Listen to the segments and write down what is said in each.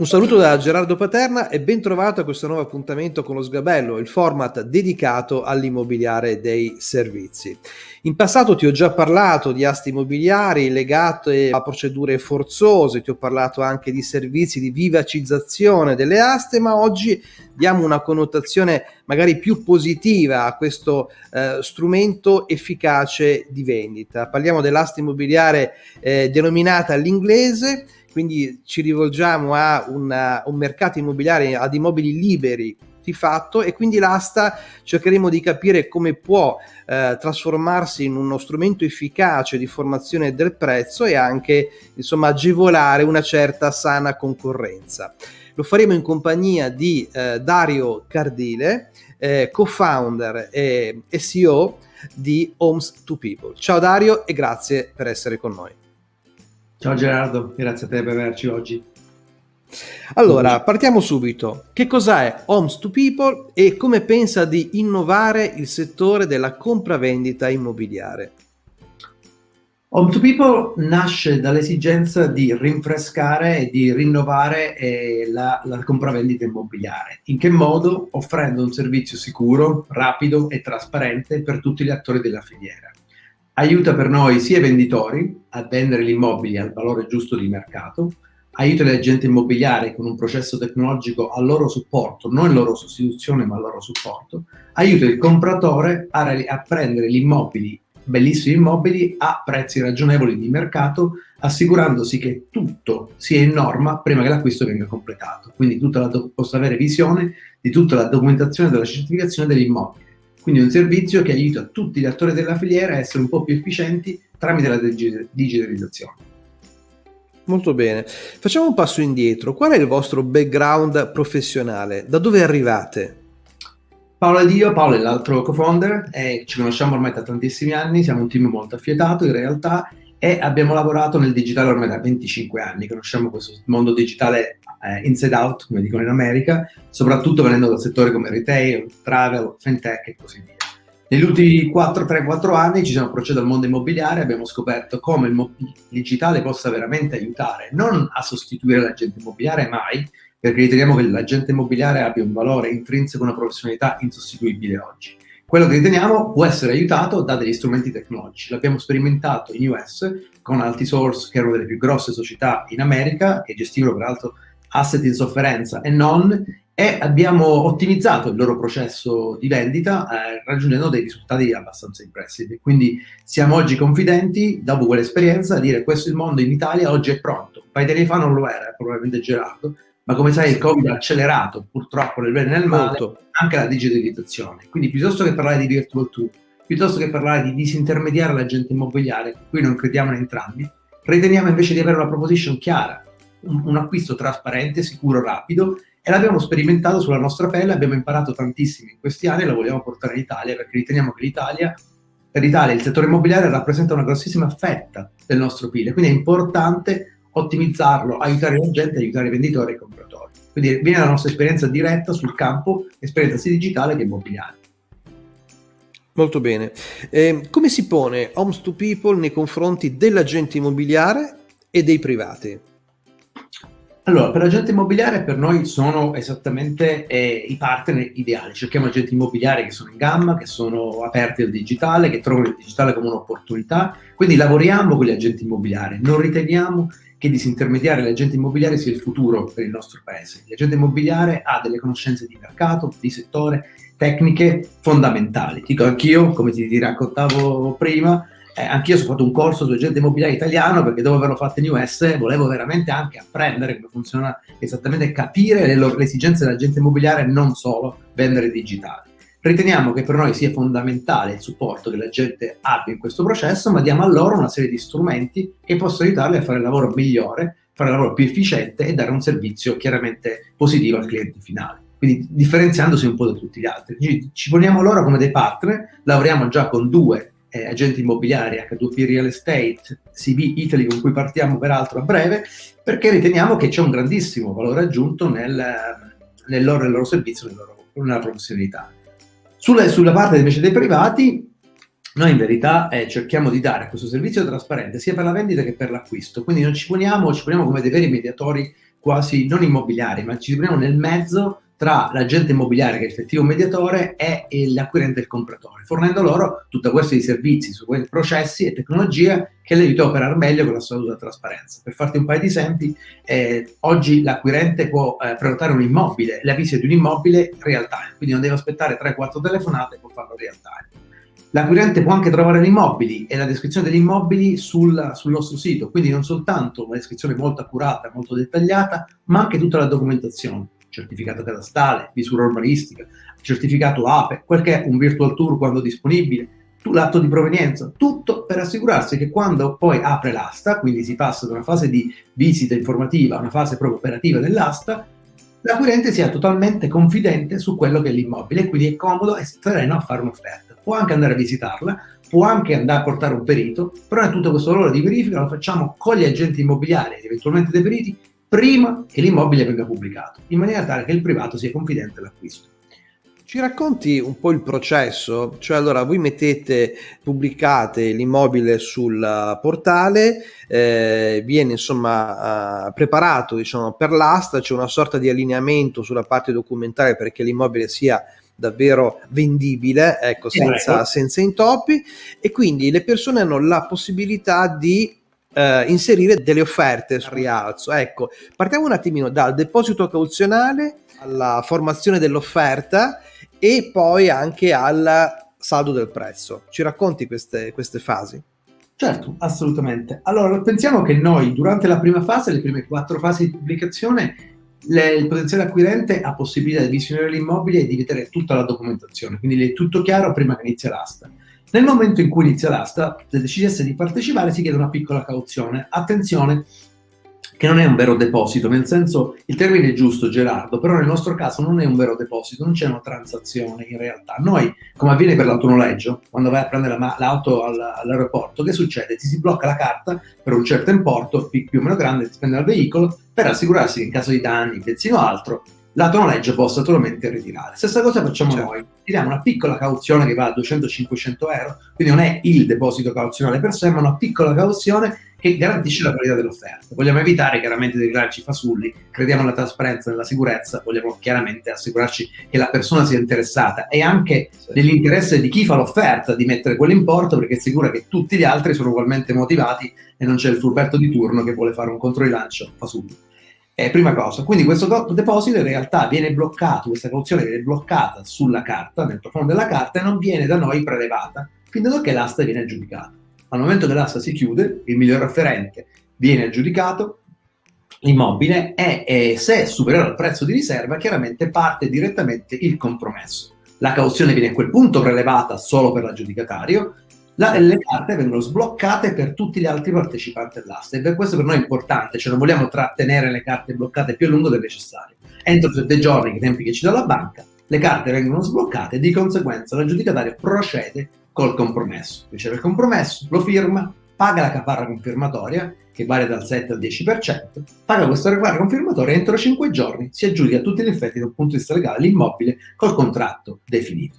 Un saluto da Gerardo Paterna e ben trovato a questo nuovo appuntamento con lo Sgabello, il format dedicato all'immobiliare dei servizi. In passato ti ho già parlato di aste immobiliari legate a procedure forzose, ti ho parlato anche di servizi di vivacizzazione delle aste, ma oggi diamo una connotazione magari più positiva a questo eh, strumento efficace di vendita. Parliamo dell'asta immobiliare eh, denominata all'inglese quindi ci rivolgiamo a una, un mercato immobiliare, ad immobili liberi di fatto e quindi l'asta cercheremo di capire come può eh, trasformarsi in uno strumento efficace di formazione del prezzo e anche insomma agevolare una certa sana concorrenza. Lo faremo in compagnia di eh, Dario Cardile, eh, co-founder e CEO di Homes to People. Ciao Dario e grazie per essere con noi. Ciao Gerardo, grazie a te per averci oggi. Allora, partiamo subito. Che cos'è Homes to People e come pensa di innovare il settore della compravendita immobiliare? Home to People nasce dall'esigenza di rinfrescare e di rinnovare eh, la, la compravendita immobiliare. In che modo? Offrendo un servizio sicuro, rapido e trasparente per tutti gli attori della filiera aiuta per noi sia i venditori a vendere gli immobili al valore giusto di mercato, aiuta gli agenti immobiliari con un processo tecnologico al loro supporto, non in loro sostituzione ma al loro supporto, aiuta il compratore a, a prendere gli immobili, bellissimi immobili, a prezzi ragionevoli di mercato, assicurandosi che tutto sia in norma prima che l'acquisto venga completato. Quindi possa avere visione di tutta la documentazione della certificazione degli immobili. Quindi è un servizio che aiuta tutti gli attori della filiera a essere un po' più efficienti tramite la digitalizzazione. Molto bene. Facciamo un passo indietro. Qual è il vostro background professionale? Da dove arrivate? Paolo ed io, Paolo è l'altro co-founder, e ci conosciamo ormai da tantissimi anni, siamo un team molto affiatato in realtà e abbiamo lavorato nel digitale ormai da 25 anni, conosciamo questo mondo digitale eh, inside out, come dicono in America, soprattutto venendo da settori come retail, travel, fintech e così via. Negli ultimi 4-3-4 anni ci siamo approcciati al mondo immobiliare e abbiamo scoperto come il digitale possa veramente aiutare, non a sostituire l'agente immobiliare mai, perché riteniamo che l'agente immobiliare abbia un valore intrinseco, una professionalità insostituibile oggi quello che riteniamo può essere aiutato da degli strumenti tecnologici. L'abbiamo sperimentato in US con Altisource, che è una delle più grosse società in America, che gestivano peraltro asset in sofferenza e non, e abbiamo ottimizzato il loro processo di vendita eh, raggiungendo dei risultati abbastanza impressivi. Quindi siamo oggi confidenti, dopo quell'esperienza, a dire questo il mondo in Italia oggi è pronto. Un paio di anni fa non lo era, probabilmente Gerardo, ma come sai il Covid ha accelerato purtroppo nel bene e nel male anche la digitalizzazione. Quindi piuttosto che parlare di virtual tool, piuttosto che parlare di disintermediare l'agente immobiliare, qui non crediamo in entrambi, riteniamo invece di avere una proposition chiara, un, un acquisto trasparente, sicuro, rapido e l'abbiamo sperimentato sulla nostra pelle, abbiamo imparato tantissimo in questi anni e lo vogliamo portare in Italia perché riteniamo che l'Italia, per l'Italia il settore immobiliare rappresenta una grossissima fetta del nostro PIL, quindi è importante ottimizzarlo, aiutare la gente, aiutare i venditori e i compratori. Quindi viene la nostra esperienza diretta sul campo, esperienza sia digitale che immobiliare. Molto bene. Eh, come si pone Homes to People nei confronti dell'agente immobiliare e dei privati? Allora, per l'agente immobiliare per noi sono esattamente eh, i partner ideali. Cerchiamo agenti immobiliari che sono in gamma, che sono aperti al digitale, che trovano il digitale come un'opportunità. Quindi lavoriamo con gli agenti immobiliari. Non riteniamo che disintermediare l'agente immobiliare sia il futuro per il nostro paese. L'agente immobiliare ha delle conoscenze di mercato, di settore, tecniche fondamentali. Dico anch'io, come ti, raccontavo prima, eh, anch'io ho fatto un corso su agente immobiliare italiano perché dopo averlo fatto in US volevo veramente anche apprendere come funziona esattamente, capire le, le esigenze dell'agente immobiliare, non solo vendere digitale. Riteniamo che per noi sia fondamentale il supporto che la gente abbia in questo processo, ma diamo a loro una serie di strumenti che possono aiutarli a fare il lavoro migliore, fare il lavoro più efficiente e dare un servizio chiaramente positivo al cliente finale. Quindi differenziandosi un po' da tutti gli altri. Ci poniamo loro come dei partner, lavoriamo già con due eh, agenti immobiliari, H2P Real Estate, CB Italy, con cui partiamo peraltro a breve, perché riteniamo che c'è un grandissimo valore aggiunto nel, nel, loro, nel loro servizio, nel loro, nella professionalità. Sulla, sulla parte invece dei privati, noi in verità eh, cerchiamo di dare questo servizio trasparente sia per la vendita che per l'acquisto, quindi non ci poniamo, ci poniamo come dei veri mediatori quasi non immobiliari, ma ci troviamo nel mezzo tra l'agente immobiliare, che è l'effettivo mediatore, e l'acquirente e il compratore, fornendo loro tutta questa di servizi su quei processi e tecnologie che le aiuta a operare meglio con la assoluta trasparenza. Per farti un paio di esempi, eh, oggi l'acquirente può eh, prenotare un immobile, la visita di un immobile real time, quindi non deve aspettare 3-4 telefonate, può farlo real time. L'acquirente può anche trovare gli immobili e la descrizione degli immobili sul, sul, nostro sito, quindi non soltanto una descrizione molto accurata, molto dettagliata, ma anche tutta la documentazione certificato catastale, misura urbanistica, certificato APE, quel che è un virtual tour quando disponibile, l'atto di provenienza, tutto per assicurarsi che quando poi apre l'asta, quindi si passa da una fase di visita informativa a una fase proprio operativa dell'asta, l'acquirente sia totalmente confidente su quello che è l'immobile, quindi è comodo e sereno a fare un'offerta. Può anche andare a visitarla, può anche andare a portare un perito, però è tutto questo lavoro di verifica lo facciamo con gli agenti immobiliari, eventualmente dei periti, prima che l'immobile venga pubblicato, in maniera tale che il privato sia confidente all'acquisto. Ci racconti un po' il processo? Cioè, allora, voi mettete, pubblicate l'immobile sul portale, eh, viene insomma uh, preparato diciamo, per l'asta, c'è una sorta di allineamento sulla parte documentale perché l'immobile sia davvero vendibile, ecco, senza, senza intoppi, e quindi le persone hanno la possibilità di eh, inserire delle offerte sul rialzo. Ecco, partiamo un attimino dal deposito cauzionale alla formazione dell'offerta e poi anche al saldo del prezzo. Ci racconti queste, queste fasi? Certo, assolutamente. Allora, pensiamo che noi durante la prima fase, le prime quattro fasi di pubblicazione, le, il potenziale acquirente ha possibilità di visionare l'immobile e di vedere tutta la documentazione, quindi è tutto chiaro prima che inizia l'asta. Nel momento in cui inizia l'asta, se decidesse di partecipare, si chiede una piccola cauzione. Attenzione, che non è un vero deposito, nel senso, il termine è giusto Gerardo, però nel nostro caso non è un vero deposito, non c'è una transazione in realtà. Noi, come avviene per l'autonoleggio, quando vai a prendere la, l'auto all'aeroporto, che succede? Ti si blocca la carta per un certo importo, più o meno grande, ti spende al veicolo, per assicurarsi che in caso di danni, benzina o altro, l'autonoleggio possa totalmente ritirare. Stessa cosa facciamo certo. noi, tiriamo una piccola cauzione che va a 200-500 euro, quindi non è il deposito cauzionale per sé, ma una piccola cauzione che garantisce la qualità dell'offerta. Vogliamo evitare chiaramente di crearci fasulli, crediamo nella trasparenza, nella sicurezza, vogliamo chiaramente assicurarci che la persona sia interessata e anche sì. nell'interesse di chi fa l'offerta di mettere quell'importo perché è sicura che tutti gli altri sono ugualmente motivati e non c'è il furberto di turno che vuole fare un controrilancio fasullo. Eh, prima cosa, quindi questo deposito in realtà viene bloccato, questa cauzione viene bloccata sulla carta, nel profondo della carta e non viene da noi prelevata, fino a che l'asta viene aggiudicata. Al momento che l'asta si chiude, il miglior afferente viene aggiudicato, l'immobile e se è superiore al prezzo di riserva, chiaramente parte direttamente il compromesso. La cauzione viene a quel punto prelevata solo per l'aggiudicatario, la, le carte vengono sbloccate per tutti gli altri partecipanti all'asta e per questo per noi è importante, cioè non vogliamo trattenere le carte bloccate più a lungo del necessario. Entro sette giorni, i tempi che ci dà la banca, le carte vengono sbloccate e di conseguenza l'aggiudicatario procede col compromesso. Riceve il compromesso, lo firma, paga la caparra confermatoria, che varia dal 7 al 10%, paga questa caparra confermatoria e entro 5 giorni si aggiudica a tutti gli effetti dal punto di vista legale l'immobile col contratto definito.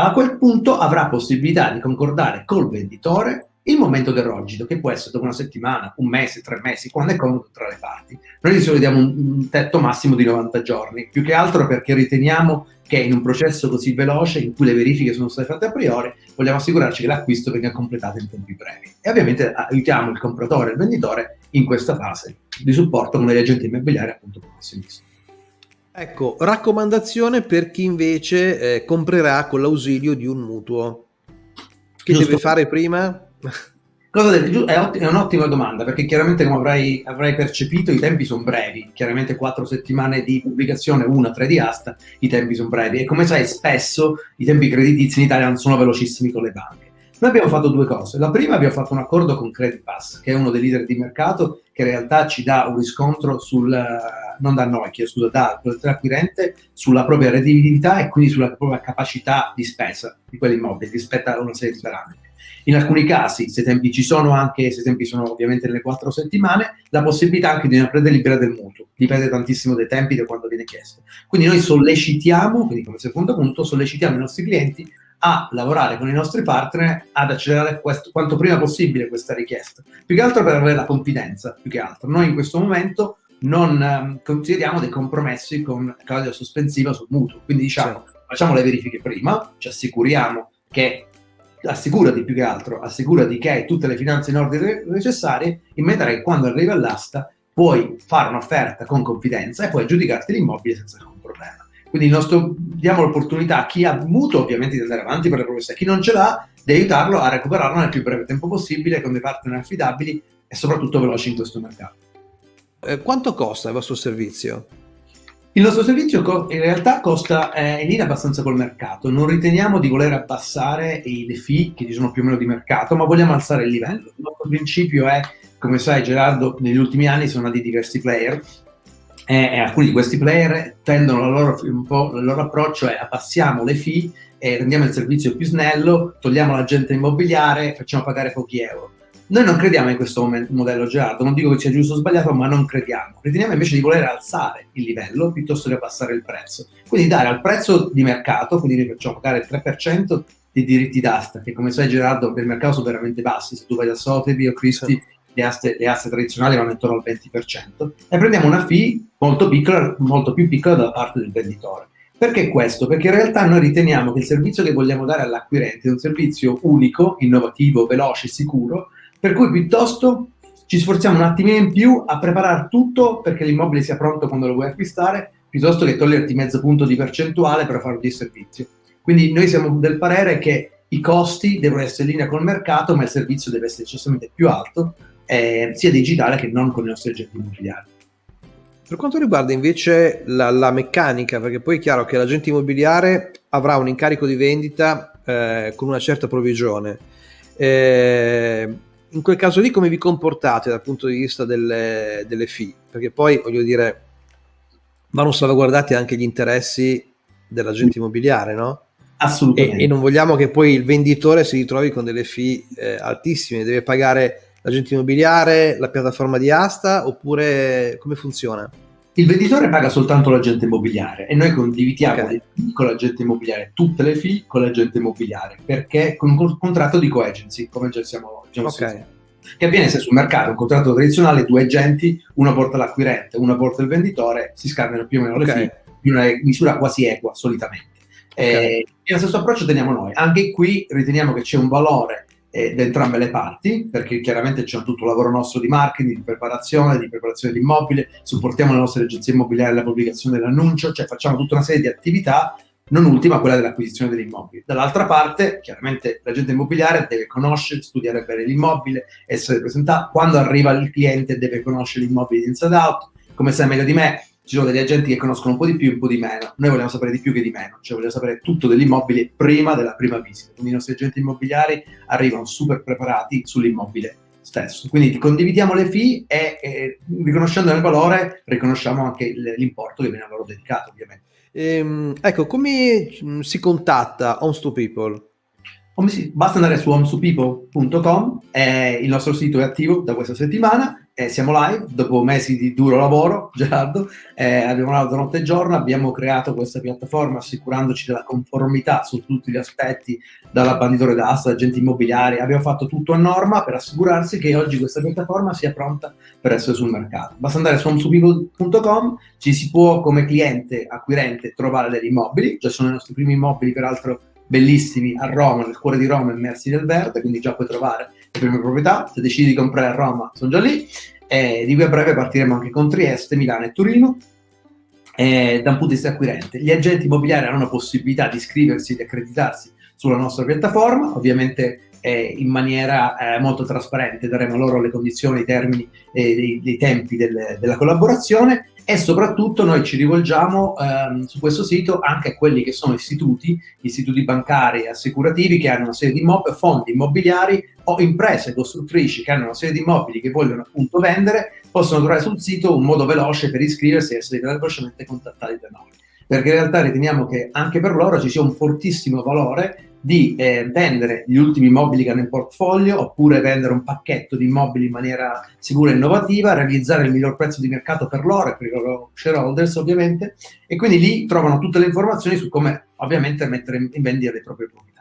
A quel punto avrà possibilità di concordare col venditore il momento del rogito, che può essere dopo una settimana, un mese, tre mesi, quando è comodo tra le parti. Noi di solito diamo un, tetto massimo di 90 giorni, più che altro perché riteniamo che in un processo così veloce, in cui le verifiche sono state fatte a priori, vogliamo assicurarci che l'acquisto venga completato in tempi brevi. E ovviamente aiutiamo il compratore e il venditore in questa fase di supporto con gli agenti immobiliari appunto professionisti. Ecco, raccomandazione per chi invece eh, comprerà con l'ausilio di un mutuo. Che Giusto. deve fare prima? Cosa deve, è, è, un'ottima domanda perché chiaramente come avrai, avrai percepito i tempi sono brevi, chiaramente quattro settimane di pubblicazione, una, tre di asta, i tempi sono brevi e come sai spesso i tempi creditizi in Italia non sono velocissimi con le banche. Noi abbiamo fatto due cose. La prima abbiamo fatto un accordo con Credit Pass, che è uno dei leader di mercato, che in realtà ci dà un riscontro sul, non da noi, chiedo scusa, da l'acquirente sulla propria redditività e quindi sulla propria capacità di spesa di quell'immobile rispetto a una serie di parametri. In alcuni casi, se i tempi ci sono anche, se i tempi sono ovviamente nelle quattro settimane, la possibilità anche di una preda libera del mutuo. Dipende tantissimo dai tempi da quando viene chiesto. Quindi noi sollecitiamo, quindi come secondo punto, sollecitiamo i nostri clienti a lavorare con i nostri partner ad accelerare questo, quanto prima possibile questa richiesta. Più che altro per avere la confidenza, più che altro. Noi in questo momento non um, consideriamo dei compromessi con clausola sospensiva sul mutuo. Quindi diciamo, sì. facciamo le verifiche prima, ci assicuriamo che assicurati più che altro, assicurati che hai tutte le finanze in ordine necessarie, in maniera che quando arriva all'asta puoi fare un'offerta con confidenza e puoi aggiudicarti l'immobile senza alcun problema. Quindi nostro, diamo l'opportunità a chi ha mutuo ovviamente di andare avanti per le promesse, a chi non ce l'ha di aiutarlo a recuperarlo nel più breve tempo possibile con dei partner affidabili e soprattutto veloci in questo mercato. Eh, quanto costa il vostro servizio? Il nostro servizio in realtà costa eh, in linea abbastanza col mercato, non riteniamo di voler abbassare le fee che ci sono più o meno di mercato, ma vogliamo alzare il livello. Il nostro principio è, come sai Gerardo, negli ultimi anni sono nati diversi player e, e alcuni di questi player tendono loro, un po', il loro approccio è abbassiamo le fee e rendiamo il servizio più snello, togliamo l'agente immobiliare, facciamo pagare pochi euro. Noi non crediamo in questo modello Gerardo, non dico che sia giusto o sbagliato, ma non crediamo. Riteniamo invece di voler alzare il livello piuttosto che abbassare il prezzo. Quindi dare al prezzo di mercato, quindi noi facciamo pagare il 3% di diritti d'asta, che come sai Gerardo per il mercato sono veramente bassi, se tu vai da Sotheby o Christie le aste, le aste tradizionali vanno intorno al 20%, e prendiamo una fee molto piccola, molto più piccola da parte del venditore. Perché questo? Perché in realtà noi riteniamo che il servizio che vogliamo dare all'acquirente è un servizio unico, innovativo, veloce, sicuro, per cui piuttosto ci sforziamo un attimino in più a preparare tutto perché l'immobile sia pronto quando lo vuoi acquistare, piuttosto che toglierti mezzo punto di percentuale per farlo di servizio. Quindi noi siamo del parere che i costi devono essere in linea col mercato, ma il servizio deve essere decisamente più alto, eh, sia digitale che non con i nostri agenti immobiliari. Per quanto riguarda invece la, la, meccanica, perché poi è chiaro che l'agente immobiliare avrà un incarico di vendita eh, con una certa provvigione. Eh, in quel caso lì come vi comportate dal punto di vista delle, delle fee? Perché poi, voglio dire, vanno salvaguardati anche gli interessi dell'agente immobiliare, no? Assolutamente. E, e, non vogliamo che poi il venditore si ritrovi con delle fee eh, altissime, deve pagare l'agente immobiliare, la piattaforma di asta, oppure come funziona? Il venditore paga soltanto l'agente immobiliare e noi condividiamo okay. con l'agente immobiliare tutte le fee con l'agente immobiliare perché con un contratto di co-agency, come già siamo oggi. Okay. Che avviene se sul mercato un contratto tradizionale, due agenti, uno porta l'acquirente, uno porta il venditore, si scambiano più o meno okay. le fee in una misura quasi equa solitamente. Okay. E, e lo stesso approccio teniamo noi. Anche qui riteniamo che c'è un valore eh, da entrambe le parti, perché chiaramente c'è tutto il lavoro nostro di marketing, di preparazione, di preparazione di immobile, supportiamo le nostre agenzie immobiliari la pubblicazione dell'annuncio, cioè facciamo tutta una serie di attività, non ultima quella dell'acquisizione degli immobili. Dall'altra parte, chiaramente l'agente immobiliare deve conoscere, studiare bene l'immobile, essere presentato, quando arriva il cliente deve conoscere l'immobile inside out, come sai meglio di me, ci sono degli agenti che conoscono un po' di più e un po' di meno. Noi vogliamo sapere di più che di meno, cioè vogliamo sapere tutto dell'immobile prima della prima visita. Quindi i nostri agenti immobiliari arrivano super preparati sull'immobile stesso. Quindi condividiamo le fee e, e riconoscendo il valore riconosciamo anche l'importo che viene a loro dedicato, ovviamente. Ehm, ecco, come si contatta Homes to People? Basta andare su homesupeople.com, eh, il nostro sito è attivo da questa settimana eh, siamo live dopo mesi di duro lavoro, Gerardo, eh, abbiamo lavorato notte e giorno, abbiamo creato questa piattaforma assicurandoci della conformità su tutti gli aspetti, dalla banditore d'asta, agenti immobiliari, abbiamo fatto tutto a norma per assicurarsi che oggi questa piattaforma sia pronta per essere sul mercato. Basta andare su homesupeople.com, ci si può come cliente, acquirente, trovare degli immobili, cioè sono i nostri primi immobili peraltro bellissimi a Roma, nel cuore di Roma, immersi nel verde, quindi già puoi trovare prime proprietà, se decidi di comprare a Roma sono già lì, e di qui a breve partiremo anche con Trieste, Milano e Torino, e da un punto di vista acquirente. Gli agenti immobiliari hanno la possibilità di iscriversi e di accreditarsi sulla nostra piattaforma, ovviamente eh, in maniera eh, molto trasparente, daremo loro le condizioni, i termini e dei, dei, tempi del, della collaborazione e soprattutto noi ci rivolgiamo ehm, su questo sito anche a quelli che sono istituti, istituti bancari e assicurativi che hanno una serie di immobili, fondi immobiliari o imprese costruttrici che hanno una serie di immobili che vogliono appunto vendere, possono trovare sul sito un modo veloce per iscriversi e essere velocemente contattati da noi. Perché in realtà riteniamo che anche per loro ci sia un fortissimo valore di eh, vendere gli ultimi immobili che hanno in portfolio oppure vendere un pacchetto di immobili in maniera sicura e innovativa, realizzare il miglior prezzo di mercato per loro e per i loro shareholders ovviamente e quindi lì trovano tutte le informazioni su come ovviamente mettere in vendita le proprie proprietà.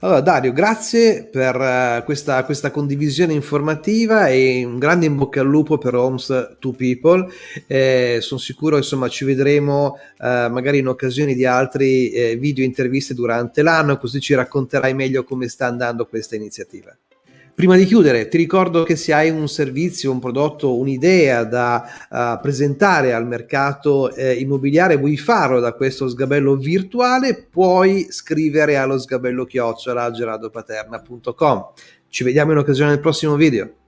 Allora Dario, grazie per uh, questa, questa, condivisione informativa e un grande in bocca al lupo per Homes to People. Eh, sono sicuro insomma ci vedremo uh, magari in occasione di altri eh, video interviste durante l'anno, così ci racconterai meglio come sta andando questa iniziativa. Prima di chiudere, ti ricordo che se hai un servizio, un prodotto, un'idea da uh, presentare al mercato eh, immobiliare, vuoi farlo da questo sgabello virtuale, puoi scrivere allo sgabello chiocciola Ci vediamo in occasione del prossimo video.